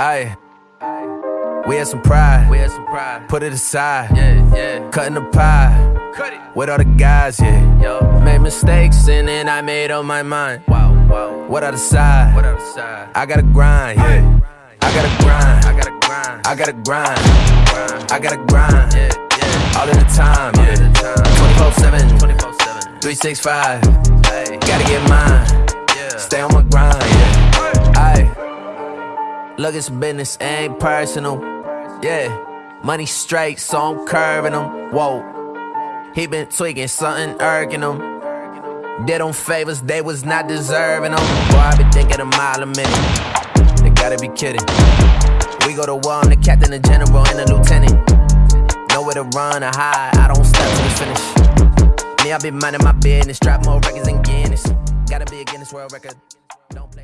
Aye. We had some pride. We had some pride. Put it aside. Yeah, yeah. Cutting the pie. Cut it. With all the guys, yeah. Yo. Made mistakes and then I made up my mind. Wow, wow. What I decide? What other side? I gotta grind, yeah. I gotta grind. I gotta grind. I gotta grind. I gotta grind. Yeah, yeah. All of the time, yeah. of the time. 24 7, 24 7. 365. Hey. Gotta get Look, it's business, ain't personal. Yeah. Money straight, so I'm curving them. Whoa. He been tweaking, something irking him. Did them favors they was not deserving them. Boy, I be thinking a mile a minute. They gotta be kidding. We go to war, I'm the captain, the general, and the lieutenant. Nowhere to run or hide, I don't stop till it's finished. Me, I be minding my business, drop more records than Guinness. Gotta be a Guinness World Record.